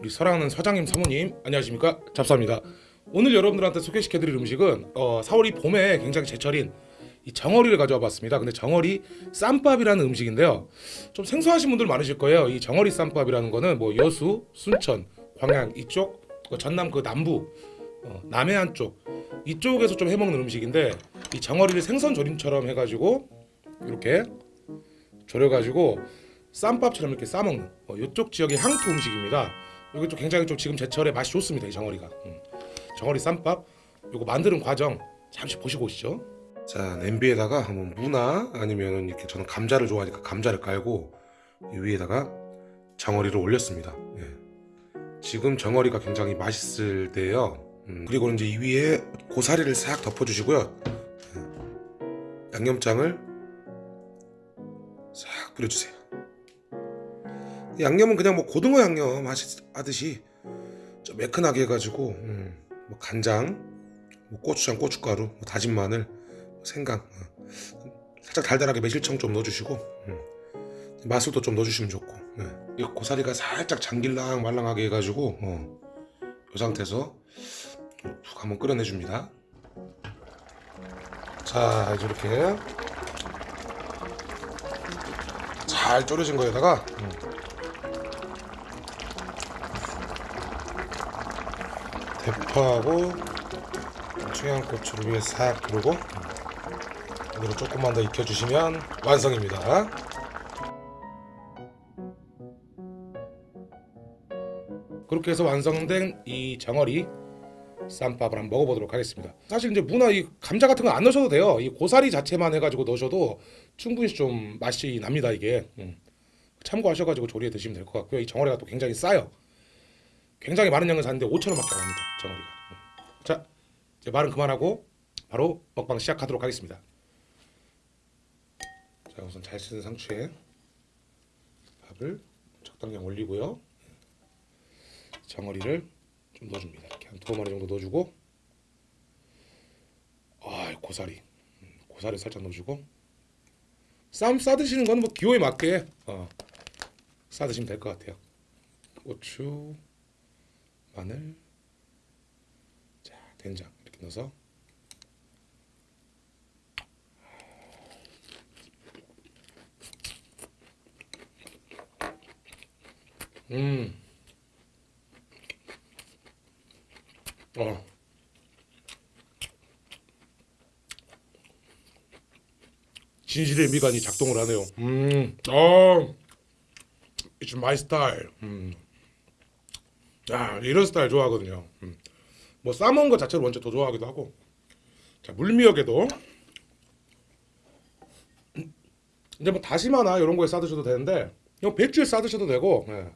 우리 사랑하는 사장님 사모님 안녕하십니까? 잡사입니다. 오늘 여러분들한테 소개시켜드릴 음식은 어, 4월이 봄에 굉장히 제철인 이 정어리를 가져와 봤습니다. 근데 정어리 쌈밥이라는 음식인데요. 좀 생소하신 분들 많으실 거예요. 이 정어리 쌈밥이라는 거는 뭐 여수, 순천, 광양 이쪽 그 전남 그 남부 어, 남해안 쪽 이쪽에서 좀 해먹는 음식인데 이 정어리를 생선 조림처럼 해가지고 이렇게 졸여가지고 쌈밥처럼 이렇게 싸먹는 어, 이쪽 지역의 향토 음식입니다. 이게 좀 굉장히 좀 지금 제철에 맛이 좋습니다. 이 정어리가 음. 정어리 쌈밥 이거 만드는 과정 잠시 보시고 오시죠. 자 냄비에다가 한번 무나 아니면 이렇게 저는 감자를 좋아하니까 감자를 깔고 이 위에다가 정어리를 올렸습니다. 예. 지금 정어리가 굉장히 맛있을 때예요. 음, 그리고 이제 이 위에 고사리를 싹 덮어주시고요. 예. 양념장을 싹 뿌려주세요. 양념은 그냥 뭐 고등어 양념 하듯이 좀 매끈하게 해가지고 음, 뭐 간장, 뭐 고추장, 고춧가루, 뭐 다진 마늘, 뭐 생강 어. 살짝 달달하게 매실청 좀 넣어주시고 음. 마술도 좀 넣어주시면 좋고 예. 이 고사리가 살짝 장길랑 말랑하게 해가지고 어. 이 상태에서 푹 한번 끓여내줍니다. 자 이제 이렇게 잘 졸여진 거에다가 음. 대파하고 청양고추를 위에 싹 두르고 여기로 조금만 더 익혀주시면 완성입니다. 그렇게 해서 완성된 이 정어리 쌈밥을 한번 먹어보도록 하겠습니다. 사실 이제 무나 이 감자 같은 거 안 넣으셔도 돼요. 이 고사리 자체만 해가지고 넣으셔도 충분히 좀 맛이 납니다 이게. 음. 참고하셔가지고 조리해 드시면 될 것 같고요. 이 정어리가 또 굉장히 싸요. 굉장히 많은 양을 샀는데 5천 원밖에 안 합니다. 정어리가. 음. 자, 이제 말은 그만하고 바로 먹방 시작하도록 하겠습니다. 자, 우선 잘 씻은 상추에 밥을 적당량 올리고요. 정어리를 좀 넣어줍니다. 이렇게 한 두 마리 정도 넣어주고, 아, 고사리, 음, 고사리 살짝 넣어주고, 쌈 싸드시는 거는 뭐 기호에 맞게 어, 싸드시면 될 것 같아요. 고추, 마늘, 자 된장 이렇게 넣어서 음, 어, 진실의 미간이 작동을 하네요. 음, 어, it's my style. 음. 야 이런 스타일 좋아하거든요. 음. 뭐 싸먹은 것 자체를 먼저 더 좋아하기도 하고. 자 물미역에도 이제 뭐 다시마나 이런 거에 싸드셔도 되는데 이거 배추에 싸드셔도 되고. 예.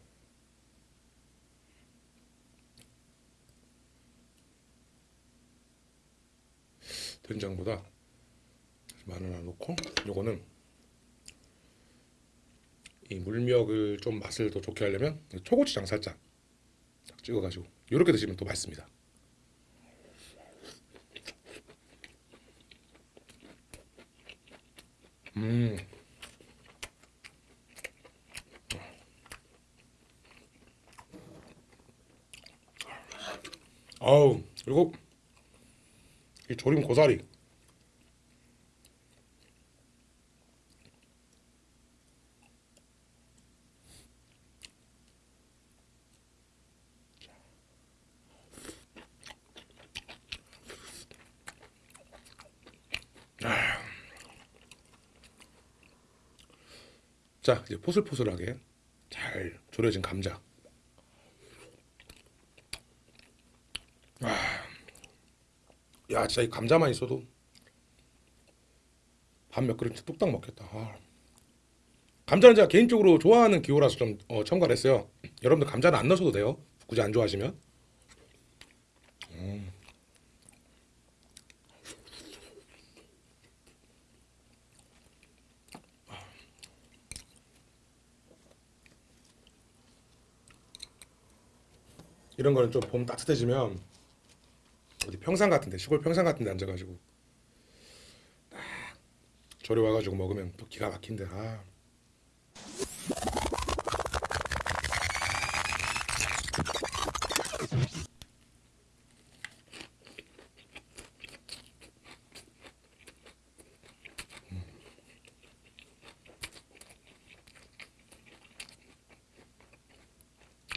된장보다 마늘 하나 넣고 요거는 이 물미역을 좀 맛을 더 좋게 하려면 초고추장 살짝 딱 찍어가지고 이렇게 드시면 또 맛있습니다. 음. 아우 그리고 이 조림 고사리 자 이제 포슬포슬하게 잘 졸여진 감자. 아, 야 진짜 이 감자만 있어도 밥 몇 그릇 뚝딱 먹겠다. 아. 감자는 제가 개인적으로 좋아하는 기호라서 좀 어, 첨가를 했어요. 여러분들 감자는 안 넣으셔도 돼요. 굳이 안 좋아하시면. 음. 이런 거는 좀 봄 따뜻해지면 어디 평상 같은데 시골 평상 같은데 앉아가지고 딱 조리 와가지고 먹으면 또 기가 막힌데 아.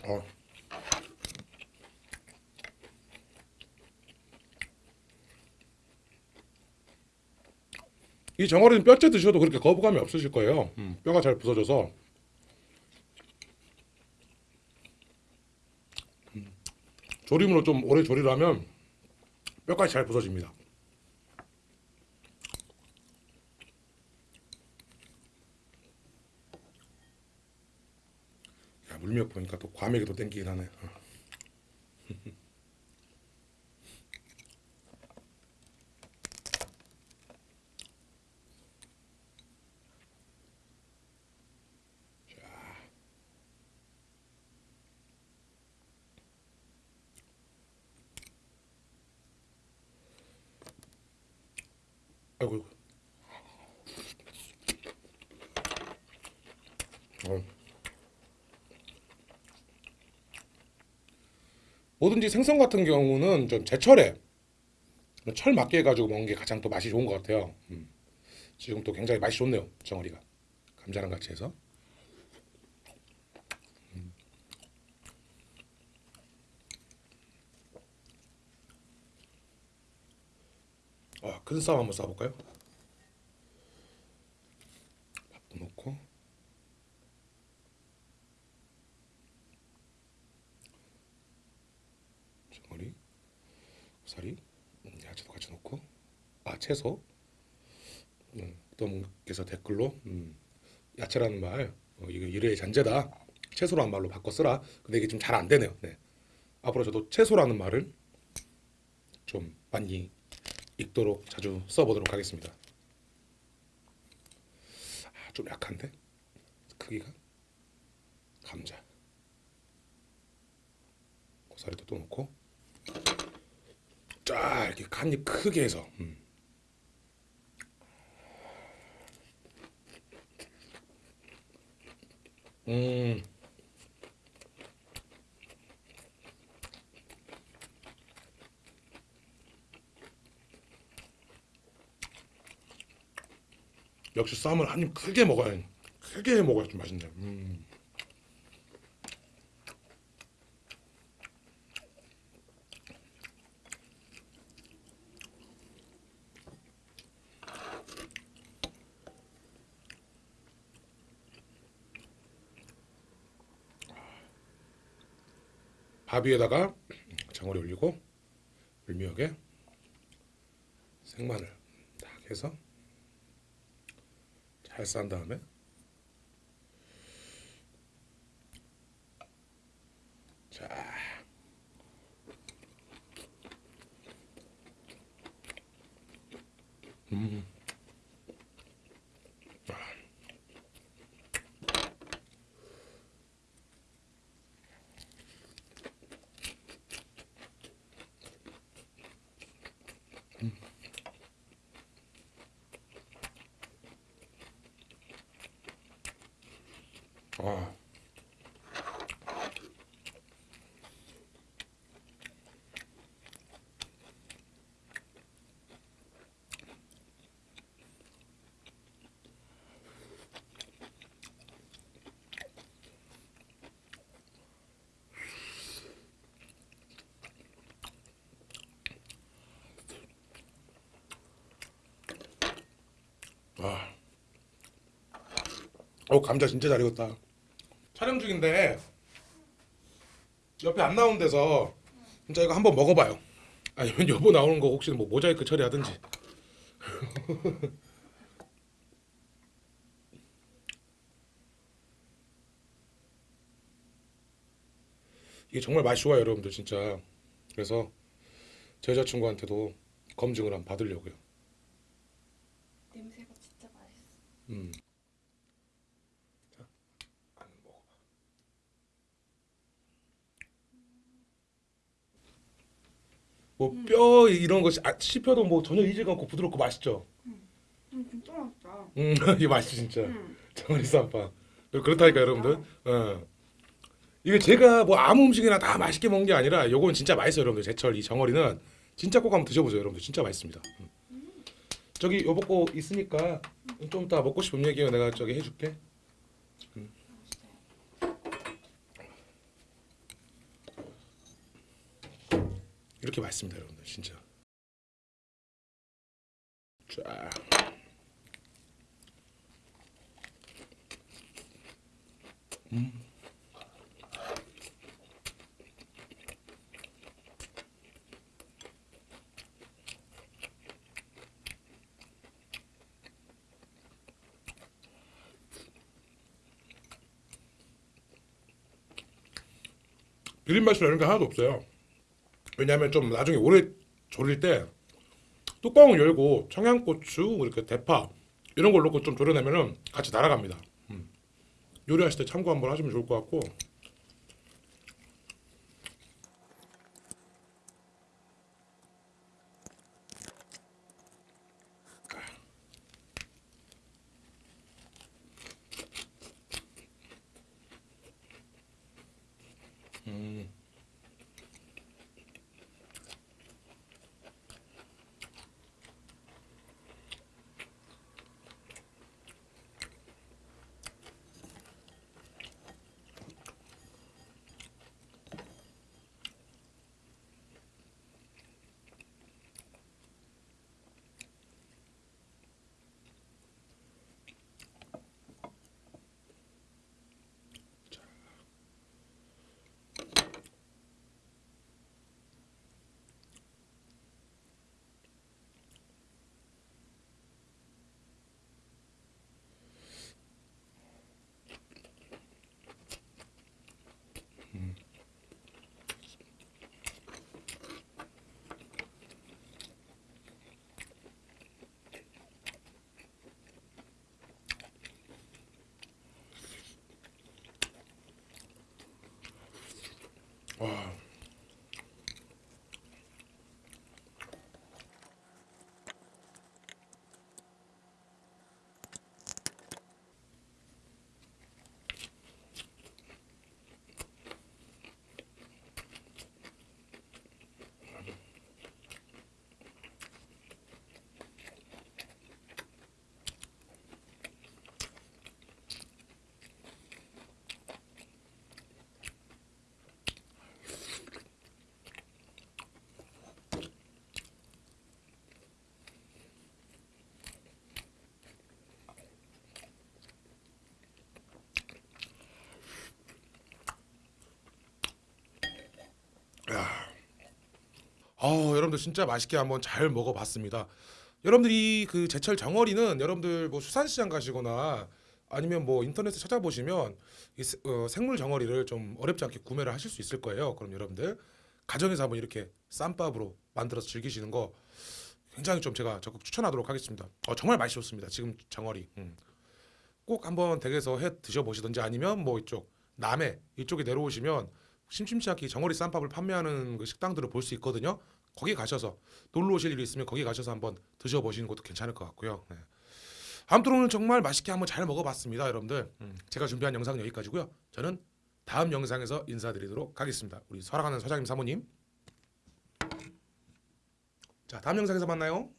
어. 이 정어리는 뼈째 드셔도 그렇게 거부감이 없으실 거예요. 음, 뼈가 잘 부서져서 음, 조림으로 좀 오래 조리를 하면 뼈까지 잘 부서집니다. 야, 물미역 보니까 또 과메기도 땡기긴 하네. 어. 아이고. 아이고. 어. 뭐든지 생선 같은 경우는 좀 제철에 철 맞게 해가지고 먹는 게 가장 또 맛이 좋은 것 같아요. 음. 지금 또 굉장히 맛이 좋네요 정어리가 감자랑 같이 해서. 아, 큰쌈 한번 싸볼까요? 밥도 넣고. 정어리, 고사리, 음, 야채도 같이 넣고. 아 채소. 음, 어떤 분께서 댓글로 음, 야채라는 말 어, 이거 일의 잔재다. 채소라는 말로 바꿔 쓰라. 근데 이게 좀 잘 안 되네요. 네. 앞으로 저도 채소라는 말을 좀 많이 읽도록 자주 써보도록 하겠습니다. 아, 좀 약한데? 크기가? 감자. 고사리도 또 넣고. 쫙 이렇게 한입 크게 해서. 음. 음. 역시 쌈을 한 입 크게 먹어야 크게 먹어야 좀 맛있네. 음. 밥 위에다가 장어리 올리고 물미역에 생마늘 딱 해서 잘싼 다음에 자 음. 아. 아. 어 감자 진짜 잘 익었다. 촬영 중인데 옆에 안 나온 데서 진짜 이거 한번 먹어봐요. 아니면 여보 나오는 거 혹시 뭐 모자이크 처리하든지. 이게 정말 맛이 좋아요, 여러분들 진짜. 그래서 제 여자친구한테도 검증을 한번 받으려고요. 냄새가 진짜 맛있어. 음. 자, 한번 먹어봐. 뭐 뼈 이런 것이 아, 씹혀도 뭐 전혀 이질감 없고 부드럽고 맛있죠. 음, 진짜 맛있다. 음, 이게 맛있어 진짜. 음. 정어리 쌈밥. 그렇다니까 여러분들. 어. 이게 제가 뭐 아무 음식이나 다 맛있게 먹는 게 아니라 요건 진짜 맛있어요 여러분들 제철 이 정어리는 진짜 꼭 한번 드셔보세요 여러분들 진짜 맛있습니다 음. 저기 거 있으니까 좀 이따 먹고 싶은 얘기 내가 저기 해줄게 음. 이렇게 맛있습니다 여러분들 진짜. 쫙. 비린 맛이 나는 게 하나도 없어요. 왜냐하면 좀 나중에 오래 졸일 때 뚜껑을 열고 청양고추 이렇게 대파 이런 걸 넣고 좀 졸여내면은 같이 날아갑니다. 음. 요리하실 때 참고 한번 하시면 좋을 것 같고. 아, 여러분들 진짜 맛있게 한번 잘 먹어봤습니다. 여러분들이 그 제철 정어리는 여러분들 뭐 수산시장 가시거나 아니면 뭐 인터넷에 찾아보시면 이 세- 어, 생물 정어리를 좀 어렵지 않게 구매를 하실 수 있을 거예요. 그럼 여러분들 가정에서 한번 이렇게 쌈밥으로 만들어서 즐기시는 거 굉장히 좀 제가 적극 추천하도록 하겠습니다. 어, 정말 맛있었습니다. 지금 정어리. 음. 꼭 한번 댁에서 해 드셔보시든지 아니면 뭐 이쪽 남해 이쪽에 내려오시면 심심치 않게 정어리 쌈밥을 판매하는 그 식당들을 볼 수 있거든요. 거기 가셔서 놀러 오실 일이 있으면 거기 가셔서 한번 드셔보시는 것도 괜찮을 것 같고요. 네. 아무튼 오늘 정말 맛있게 한번 잘 먹어봤습니다, 여러분들. 음, 제가 준비한 영상은 여기까지고요. 저는 다음 영상에서 인사드리도록 하겠습니다. 우리 사랑하는 서장님 사모님. 자, 다음 영상에서 만나요.